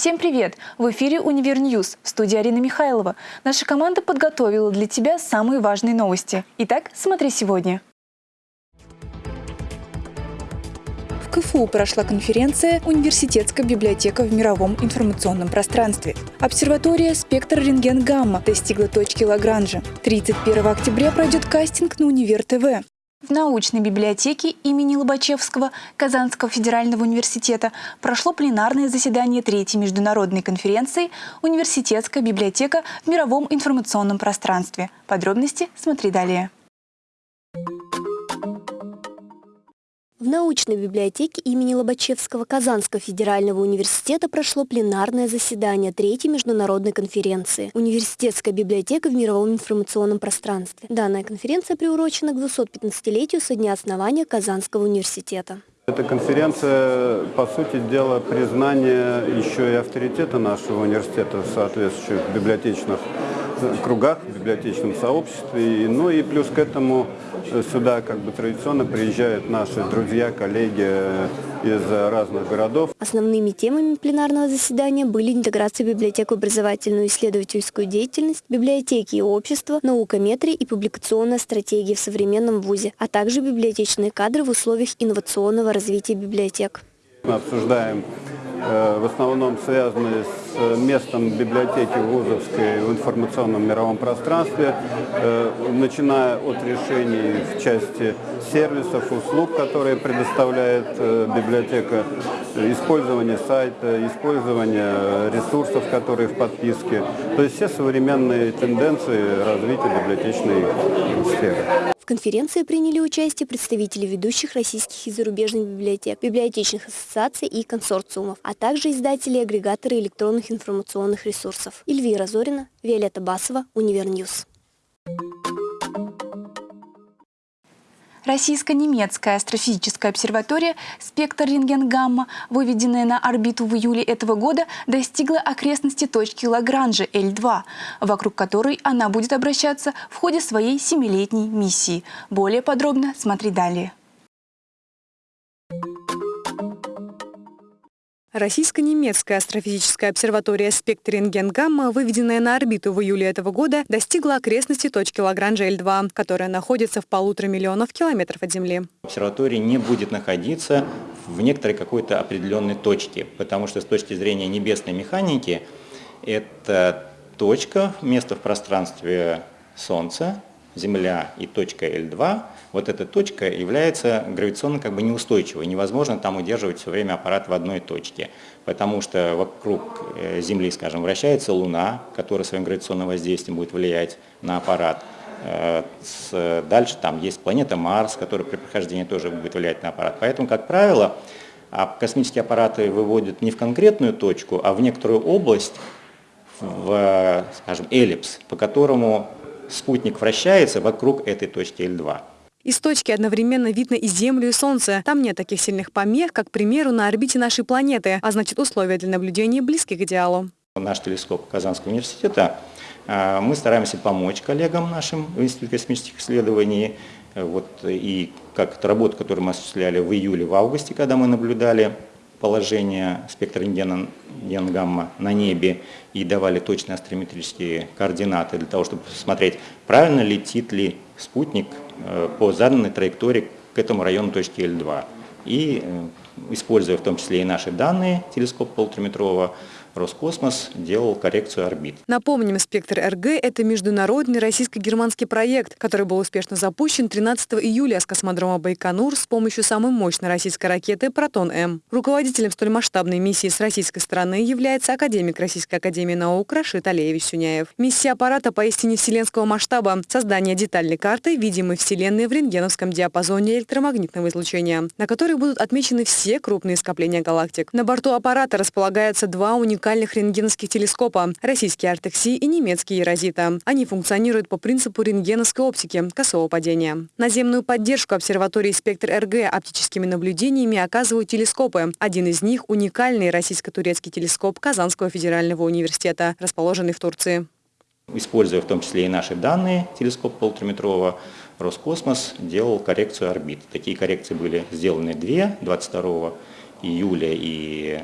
Всем привет! В эфире «Универ News» в студии Арина Михайлова. Наша команда подготовила для тебя самые важные новости. Итак, смотри сегодня. В КФУ прошла конференция «Университетская библиотека в мировом информационном пространстве». Обсерватория «Спектр рентген-гамма» достигла точки Лагранжа. 31 октября пройдет кастинг на Универ ТВ. В научной библиотеке имени Лобачевского Казанского федерального университета прошло пленарное заседание третьей международной конференции «Университетская библиотека в мировом информационном пространстве». Подробности смотри далее. В научной библиотеке имени Лобачевского Казанского федерального университета прошло пленарное заседание третьей международной конференции «Университетская библиотека в мировом информационном пространстве». Данная конференция приурочена к 215-летию со дня основания Казанского университета. Эта конференция, по сути дела, признание еще и авторитета нашего университета соответствующих библиотечных кругах, в библиотечном сообществе. Ну и плюс к этому э, сюда как бы традиционно приезжают наши друзья, коллеги э, из разных городов. Основными темами пленарного заседания были интеграция библиотек в образовательную исследовательскую деятельность, библиотеки и общество, наукометрия и публикационная стратегия в современном ВУЗе, а также библиотечные кадры в условиях инновационного развития библиотек. Мы обсуждаем в основном связаны с местом библиотеки вузовской в информационном мировом пространстве, э, начиная от решений в части сервисов, услуг, которые предоставляет э, библиотека, использование сайта, использование ресурсов, которые в подписке. То есть все современные тенденции развития библиотечной сферы конференции приняли участие представители ведущих российских и зарубежных библиотек, библиотечных ассоциаций и консорциумов, а также издатели и агрегаторы электронных информационных ресурсов. Эльвира Зорина, Виолетта Басова, Универ News. Российско-немецкая астрофизическая обсерватория «Спектр рентген-гамма», выведенная на орбиту в июле этого года, достигла окрестности точки Лагранжа L2, вокруг которой она будет обращаться в ходе своей семилетней миссии. Более подробно смотри далее. Российско-немецкая астрофизическая обсерватория «Спектр рентген-гамма», выведенная на орбиту в июле этого года, достигла окрестности точки Лагранжа L2, которая находится в полутора миллионов километров от Земли. Обсерватория не будет находиться в некоторой какой-то определенной точке, потому что с точки зрения небесной механики это точка, место в пространстве Солнца, Земля и точка L2, вот эта точка является гравитационно как бы неустойчивой. Невозможно там удерживать все время аппарат в одной точке, потому что вокруг э, Земли, скажем, вращается Луна, которая своим гравитационным воздействием будет влиять на аппарат. Э, дальше там есть планета Марс, которая при прохождении тоже будет влиять на аппарат. Поэтому, как правило, а космические аппараты выводят не в конкретную точку, а в некоторую область, в, скажем, эллипс, по которому спутник вращается вокруг этой точки L2. Из точки одновременно видно и Землю, и Солнце. Там нет таких сильных помех, как, к примеру, на орбите нашей планеты, а значит условия для наблюдения близки к идеалу. Наш телескоп Казанского университета, а, мы стараемся помочь коллегам нашим в Институте космических исследований. Вот, и как эта работа, которую мы осуществляли в июле, в августе, когда мы наблюдали положение спектра рентгена-гамма на небе и давали точные астрометрические координаты для того, чтобы посмотреть, правильно летит ли спутник э, по заданной траектории к этому району точки L2. И э, используя в том числе и наши данные телескопа полутораметрового, Роскосмос делал коррекцию орбит. Напомним, «Спектр РГ» — это международный российско-германский проект, который был успешно запущен 13 июля с космодрома Байконур с помощью самой мощной российской ракеты «Протон-М». Руководителем столь масштабной миссии с российской стороны является академик Российской академии наук Рашид Алеевич Сюняев. Миссия аппарата поистине вселенского масштаба – создание детальной карты видимой Вселенной в рентгеновском диапазоне электромагнитного излучения, на которой будут отмечены все крупные скопления галактик. На борту аппарата располагаются два уникальных уникальных рентгеновских телескопа – российский Артекси и немецкий Ерозита. Они функционируют по принципу рентгеновской оптики – косого падения. Наземную поддержку обсерватории «Спектр РГ» оптическими наблюдениями оказывают телескопы. Один из них – уникальный российско-турецкий телескоп Казанского федерального университета, расположенный в Турции. Используя в том числе и наши данные телескопа полутораметрового, Роскосмос делал коррекцию орбит. Такие коррекции были сделаны две, 22 июля и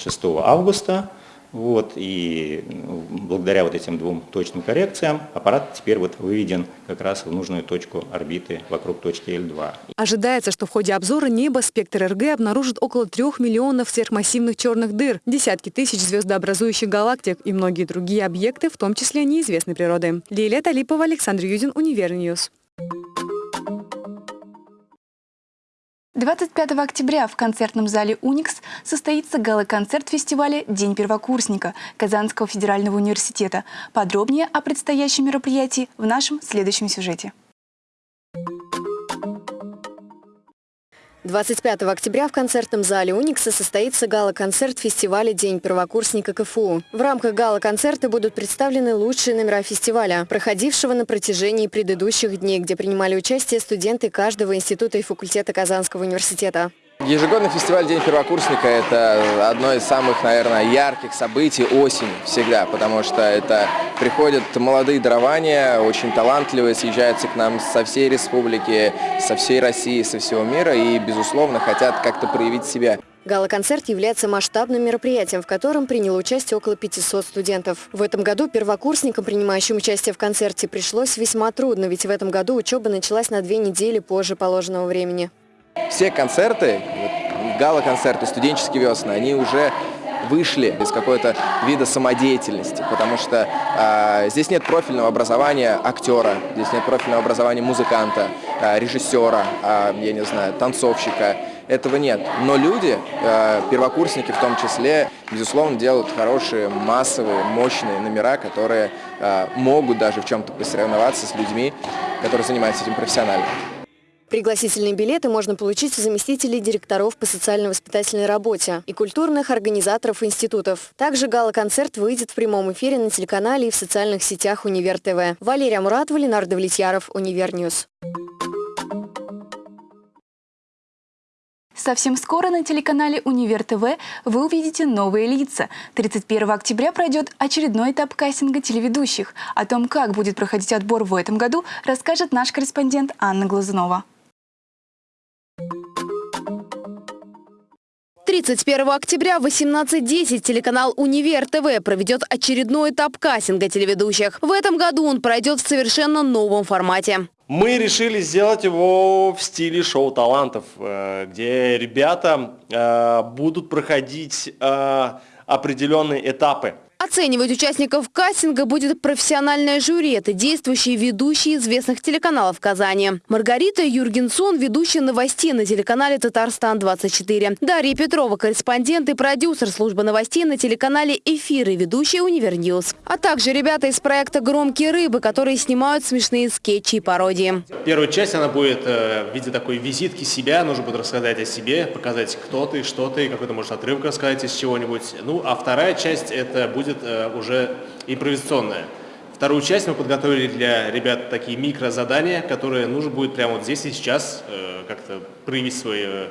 6 августа. Вот, и ну, благодаря вот этим двум точным коррекциям аппарат теперь вот выведен как раз в нужную точку орбиты вокруг точки L2. Ожидается, что в ходе обзора неба спектр РГ обнаружит около трех миллионов сверхмассивных черных дыр, десятки тысяч звездообразующих галактик и многие другие объекты, в том числе неизвестной природы. Лилия Талипова, Александр Юдин, Универ News. 25 октября в концертном зале «Уникс» состоится гала-концерт фестиваля «День первокурсника» Казанского федерального университета. Подробнее о предстоящем мероприятии в нашем следующем сюжете. 25 октября в концертном зале «Уникса» состоится гала-концерт фестиваля «День первокурсника КФУ». В рамках гала-концерта будут представлены лучшие номера фестиваля, проходившего на протяжении предыдущих дней, где принимали участие студенты каждого института и факультета Казанского университета. Ежегодный фестиваль «День первокурсника» – это одно из самых, наверное, ярких событий осени всегда, потому что это приходят молодые дарования, очень талантливые, съезжаются к нам со всей республики, со всей России, со всего мира и, безусловно, хотят как-то проявить себя. Гала-концерт является масштабным мероприятием, в котором приняло участие около 500 студентов. В этом году первокурсникам, принимающим участие в концерте, пришлось весьма трудно, ведь в этом году учеба началась на две недели позже положенного времени. Все концерты, гала-концерты, студенческие весны, они уже вышли из какой-то вида самодеятельности, потому что э, здесь нет профильного образования актера, здесь нет профильного образования музыканта, э, режиссера, э, я не знаю, танцовщика. Этого нет. Но люди, э, первокурсники в том числе, безусловно, делают хорошие, массовые, мощные номера, которые э, могут даже в чем-то посоревноваться с людьми, которые занимаются этим профессионально. Пригласительные билеты можно получить у заместителей директоров по социально-воспитательной работе и культурных организаторов институтов. Также гала-концерт выйдет в прямом эфире на телеканале и в социальных сетях Универ ТВ. Валерия Муратова, Ленар Давлетьяров, Универ News. Совсем скоро на телеканале Универ ТВ вы увидите новые лица. 31 октября пройдет очередной этап кастинга телеведущих. О том, как будет проходить отбор в этом году, расскажет наш корреспондент Анна Глазунова. 31 октября в 18.10 телеканал «Универ ТВ» проведет очередной этап кастинга телеведущих. В этом году он пройдет в совершенно новом формате. Мы решили сделать его в стиле шоу талантов, э, где ребята э, будут проходить э, определенные этапы. Оценивать участников кастинга будет профессиональное жюри. Это действующие ведущие известных телеканалов Казани. Маргарита Юргенсон, ведущая новостей на телеканале «Татарстан-24». Дарья Петрова, корреспондент и продюсер службы новостей на телеканале «Эфир» и ведущая «Универ News». А также ребята из проекта «Громкие рыбы», которые снимают смешные скетчи и пародии. Первая часть, она будет э, в виде такой визитки себя. Нужно будет рассказать о себе, показать, кто ты, что ты, какой-то, может, отрывок рассказать из чего-нибудь. Ну, а вторая часть, это будет будет э, уже импровизационная. Вторую часть мы подготовили для ребят такие микрозадания, которые нужно будет прямо вот здесь и сейчас э, как-то проявить свое,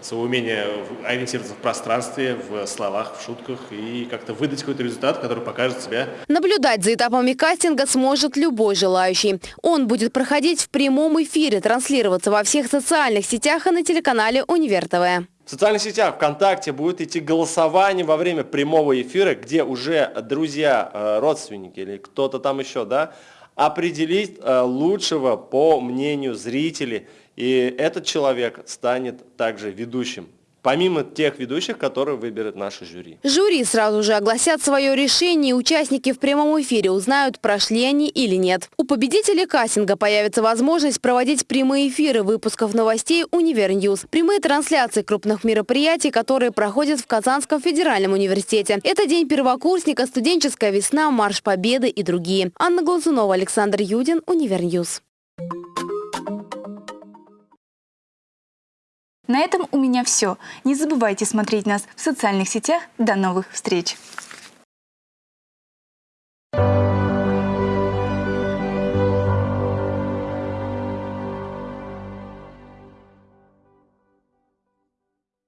свое умение ориентироваться в пространстве, в словах, в шутках и как-то выдать какой-то результат, который покажет себя. Наблюдать за этапами кастинга сможет любой желающий. Он будет проходить в прямом эфире, транслироваться во всех социальных сетях и на телеканале Универ ТВ. В социальных сетях ВКонтакте будет идти голосование во время прямого эфира, где уже друзья, э, родственники или кто-то там еще, да, определить э, лучшего по мнению зрителей. И этот человек станет также ведущим помимо тех ведущих, которые выберет наше жюри. Жюри сразу же огласят свое решение, участники в прямом эфире узнают, прошли они или нет. У победителей кастинга появится возможность проводить прямые эфиры выпусков новостей «Универ News», прямые трансляции крупных мероприятий, которые проходят в Казанском федеральном университете. Это День первокурсника, студенческая весна, Марш Победы и другие. Анна Глазунова, Александр Юдин, Универньюз. На этом у меня все. Не забывайте смотреть нас в социальных сетях. До новых встреч!